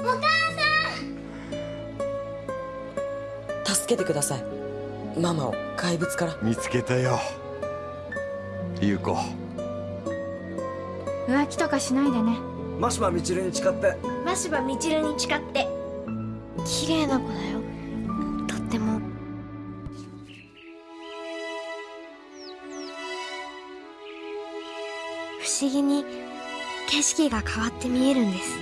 お母さん。助けてください。ママを。怪物から。見つけたよ。優子。浮気とかしないでね。真柴みちるに誓って。真柴みちるに誓って。綺麗な子だよ。とっても。不思議に景色が変わって見えるんです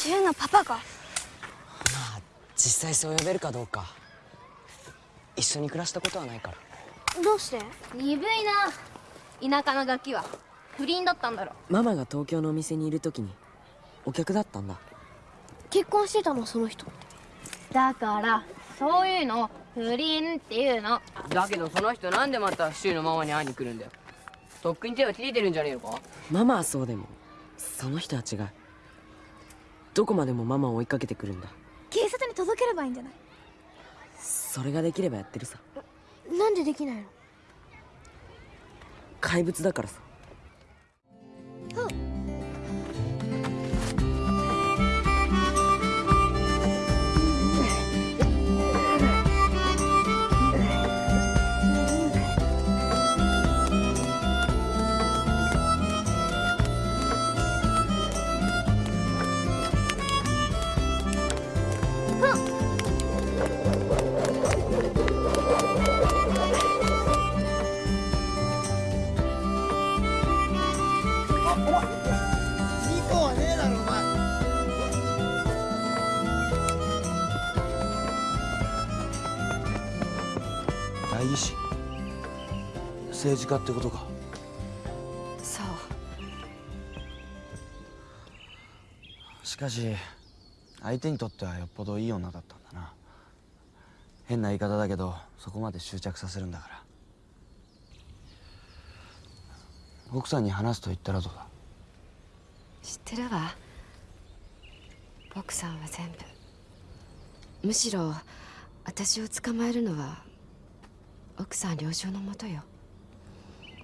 シュウのパパが？まあ実際そう呼べるかどうか。一緒に暮らしたことはないから。どうして？鈍いな。田舎のガキは。不倫だったんだろ。ママが東京のお店にいる時にお客だったんだ。結婚してたのその人。だからそういうのを不倫っていうの。だけどその人なんでまた柊のママに会いに来るんだよ。とっくに手を切れてるんじゃねえのか？ママはそうでもその人は違うどこまでもママを追いかけてくるんだ。警察に届ければいいんじゃない？それができればやってるさ。なんでできないの？怪物だからさ政治家ってことか。そう。しかし相手にとってはよっぽどいい女だったんだな。変な言い方だけどそこまで執着させるんだから。奥さんに話すと言ったらどうだ？知ってるわ。奥さんは全部。むしろ私を捕まえるのは奥さん了承のもとよ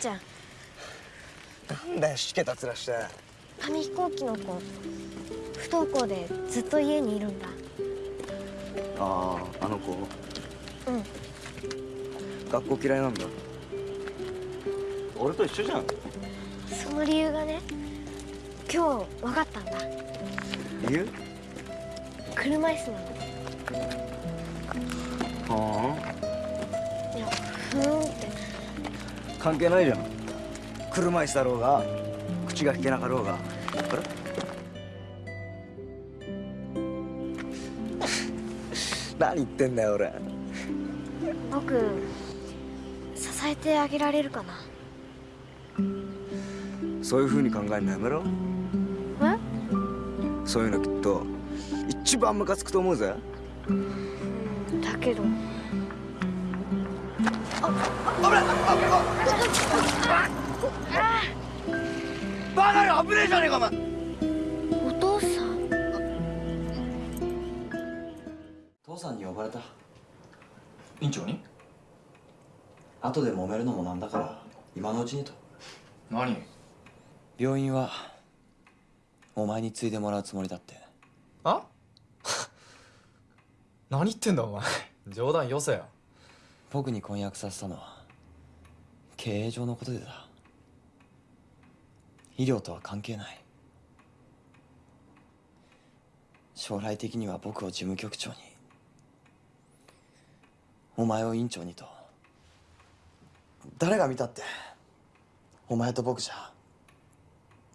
ちゃん。なんだよしけた面して。紙飛行機の子。不登校でずっと家にいるんだ。あああの子？うん。学校嫌いなんだ。俺と一緒じゃん。その理由がね今日分かったんだ。理由？車椅子なの。はいやふーん関係ないじゃん。車椅子だろうが口が聞けなかろうが。あれ？何言ってんだよ俺。僕支えてあげられるかな？そういう風に考えるのやめろ。え？そういうのきっと一番ムカつくと思うぜ。だけどバカよ危ねえじゃねえかお前。お父さん父さんに呼ばれた。院長に後で揉めるのもなんだから今のうちにと。何？病院はお前に継いでもらうつもりだって。あ？何言ってんだお前。冗談よせよ僕に婚約させたのは経営上のことでだ。医療とは関係ない。将来的には僕を事務局長にお前を院長にと。誰が見たってお前と僕じゃ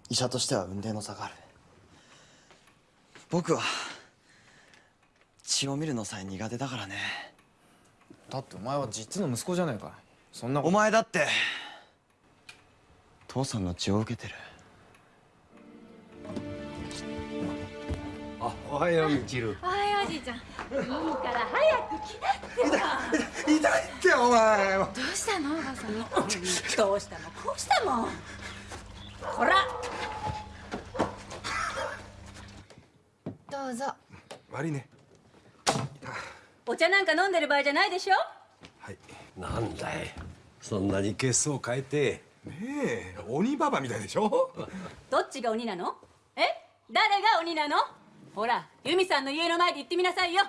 医者としては雲泥の差がある。僕は血を見るのさえ苦手だからね。だってお前は実の息子じゃねえか。そんなお前だって父さんの血を受けてる。あおはようみちる。おはようおじいちゃん。いいから早く来なって痛いってお前。どうしたの？おばさん。どうしたもこうしたもん。ほら。どうぞ悪いねお茶なんか飲んでる場合じゃないでしょ？なんだい。そんなに血相変えて。ねえ鬼ババみたいでしょ？どっちが鬼なの？え？誰が鬼なの？ほら由美さんの家の前で言ってみなさいよ。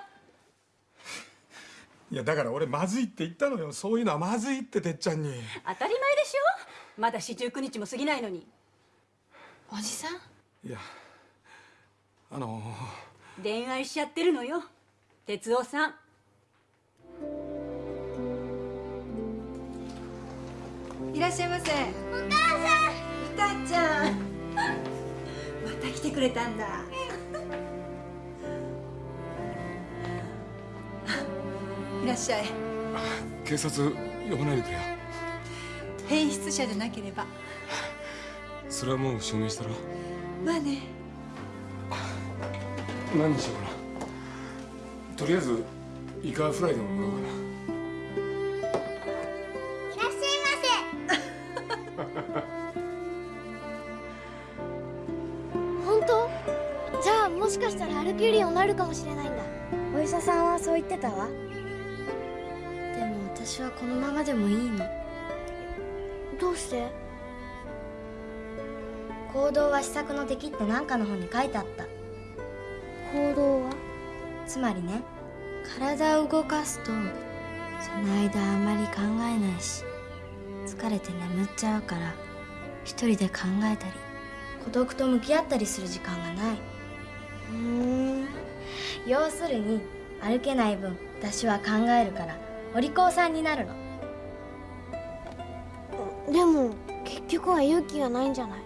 いやだから俺まずいって言ったのよ。そういうのはまずいっててっちゃんに。当たり前でしょ？まだ四十九日も過ぎないのに。おじさん？いやあの恋愛しちゃってるのよ哲夫さんいらっしゃいませ。お母さん。みたちゃん。また来てくれたんだ。いらっしゃい。警察呼ばないでくれよ。変質者じゃなければ。それはもう証明したら。まあね。何にしようかな。とりあえずイカフライでも食おうかなかもしれないんだ。お医者さんはそう言ってたわ。でも私はこのままでもいいの。どうして？行動は施策の敵って何かの本に書いてあった。行動は？つまりね体を動かすとその間あまり考えないし疲れて眠っちゃうから一人で考えたり孤独と向き合ったりする時間がない。ふーん要するに歩けない分私は考えるからお利口さんになるの。でも結局は勇気がないんじゃない？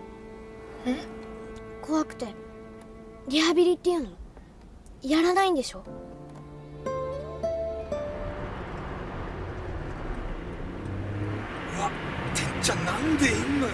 え？怖くて。リハビリっていうの？やらないんでしょ？てっちゃんなんでいんのよ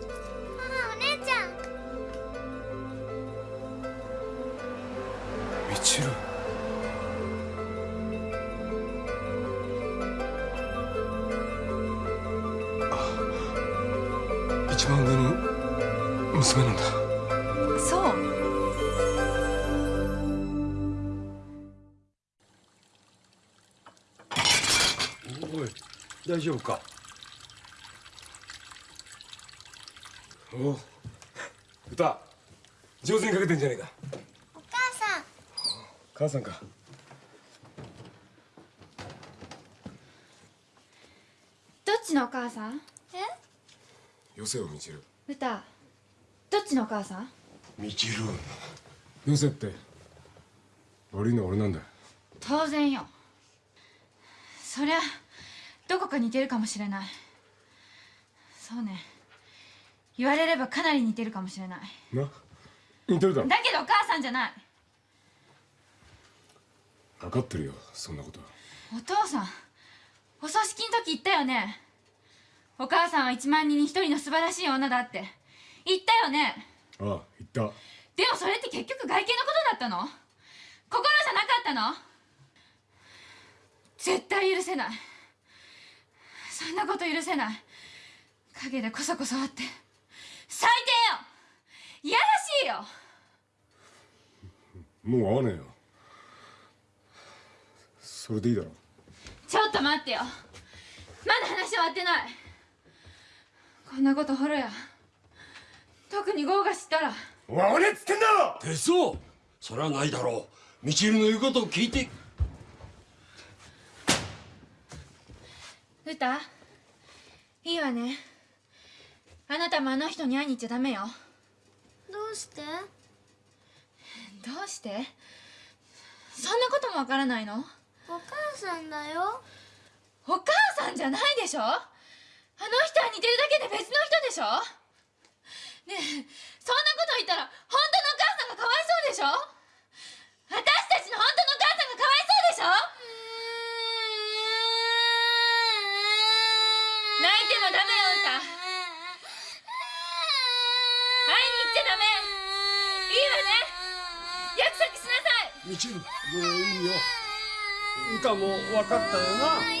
みちる。あ一番上の娘なんだ。そう。おい大丈夫か？おう歌上手にかけてんじゃねえか母さんか。どっちのお母さん？え？よせよみちる。歌どっちのお母さん？みちるよせって悪いのは俺なんだ当然よ。そりゃどこか似てるかもしれない。そうね。言われればかなり似てるかもしれない。な？似てるだろ。だけどお母さんじゃない分かってるよそんなこと。はお父さんお葬式の時言ったよね。お母さんは1万人に1人の素晴らしい女だって。言ったよね。ああ言った。でもそれって結局外見のことだったの？心じゃなかったの？絶対許せない。そんなこと許せない。陰でこそこそあって。最低よ。いやらしいよ。もう会わねえよそれでいいだろ。ちょっと待ってよ。まだ話終わってない。こんなことホロや。特にゴーが知ったら。お前俺っつってんだろ！手相それはないだろ。うみちるの言うことを聞いて。ルタいいわね。あなたもあの人に会いに行っちゃダメよ。どうして？どうして？そんなこともわからないの？お母さんだよ。お母さんじゃないでしょ？あの人は似てるだけで別の人でしょ？ねえそんなこと言ったら本当のお母さんがかわいそうでしょ？私たちの本当のお母さんがかわいそうでしょ？泣いてもダメよ歌会いに行っちゃダメ。いいわね。約束しなさい。みちるもういいよ歌も分かったよな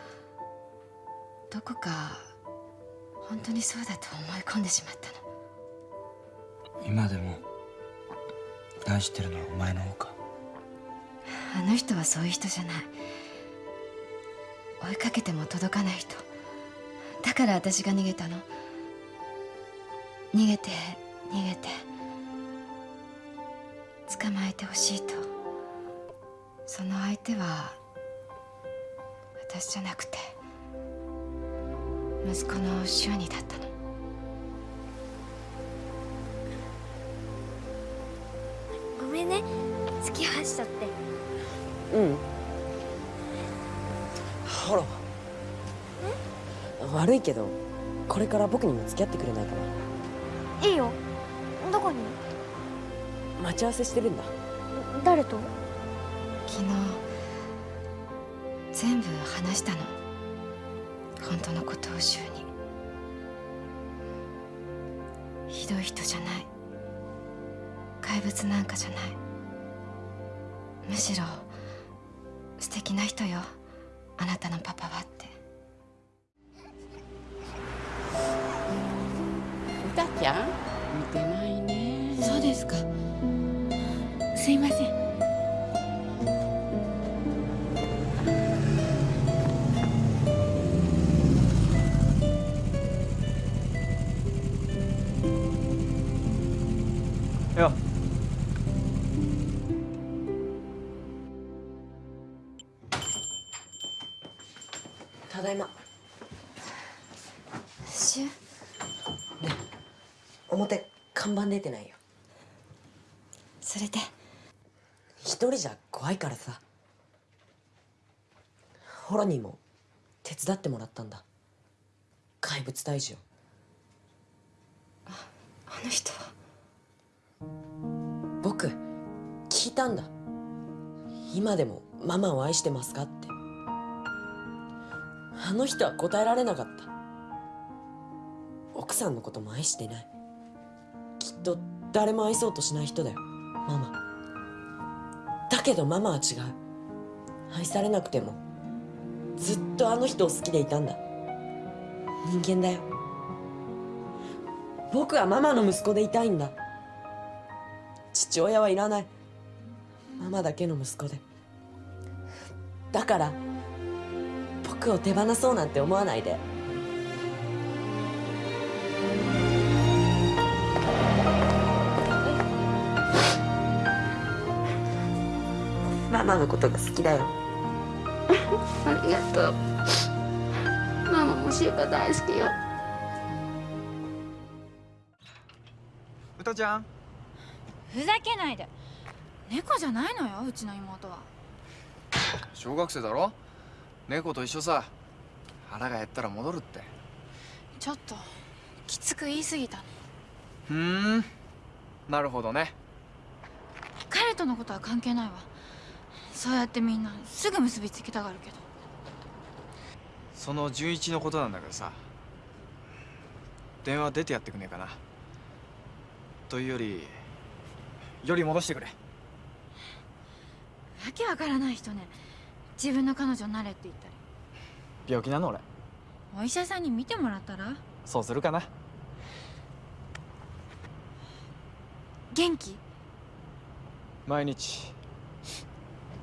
どこか本当にそうだと思い込んでしまったの。今でも愛してるのはお前の方か。あの人はそういう人じゃない。追いかけても届かない人。だから私が逃げたの。逃げて逃げて。捕まえてほしいと。その相手は私じゃなくて息子の修二だったの。ごめんね。付き合わしちゃって。うん。ほら。悪いけどこれから僕にも付き合ってくれないかな。いいよ。どこに？待ち合わせしてるんだ。誰と？昨日全部話したの本当のことを柊に。ひどい人じゃない。怪物なんかじゃない。むしろ素敵な人よ。あなたのパパはって。歌ちゃん？見てないね。そうですか。すいません表看板出てないよ。それで？一人じゃ怖いからさ。ホラにも手伝ってもらったんだ。怪物退治をあの人。は僕聞いたんだ。今でもママを愛してますかって。あの人は答えられなかった。奥さんのことも愛してないと誰も愛そうとしない人だよ。ママ。だけどママは違う。愛されなくてもずっとあの人を好きでいたんだ。人間だよ。僕はママの息子でいたいんだ。父親はいらない。ママだけの息子で。だから僕を手放そうなんて思わないで。ママのことが好きだよ。ありがとう。ママもシュウカ大好きよ。歌ちゃん？ふざけないで。猫じゃないのようちの妹は。小学生だろ？猫と一緒さ。腹が減ったら戻るって。ちょっときつく言い過ぎたの。ふーん。なるほどね。彼とのことは関係ないわそうやってみんなすぐ結びつけたがるけど。その純一のことなんだけどさ。電話出てやってくんねえかな。というよりより戻してくれ。わけわからない人ね。自分の彼女になれって言ったり。病気なの俺。お医者さんに見てもらったら？そうするかな。元気？毎日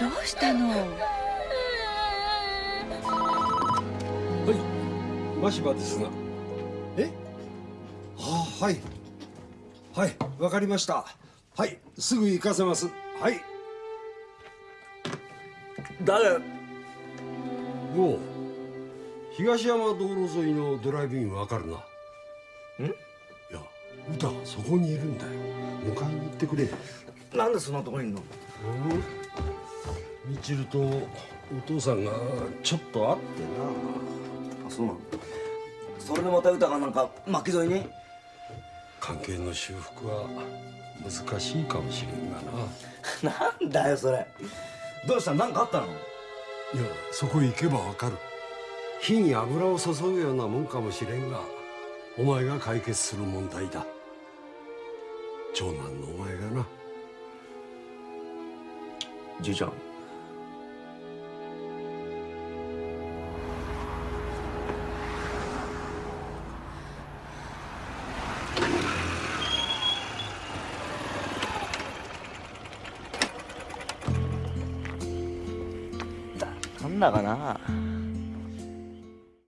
どうしたの？はい。マシバですが。え？あはい。はいわかりました。はいすぐ行かせます。はい。誰？おう。東山道路沿いのドライブインわかるな。ん？いや歌そこにいるんだよ。迎えに行ってくれ。なんでそんなとこにいんの？うん？みちるとお父さんがちょっと会ってな。あそうなのそれでまた歌がなんか巻き添えに？関係の修復は難しいかもしれんがな。なんだよそれ。どうした？なんかあったの？いやそこ行けばわかる。火に油を注ぐようなもんかもしれんがお前が解決する問題だ。長男のお前がな。じいちゃん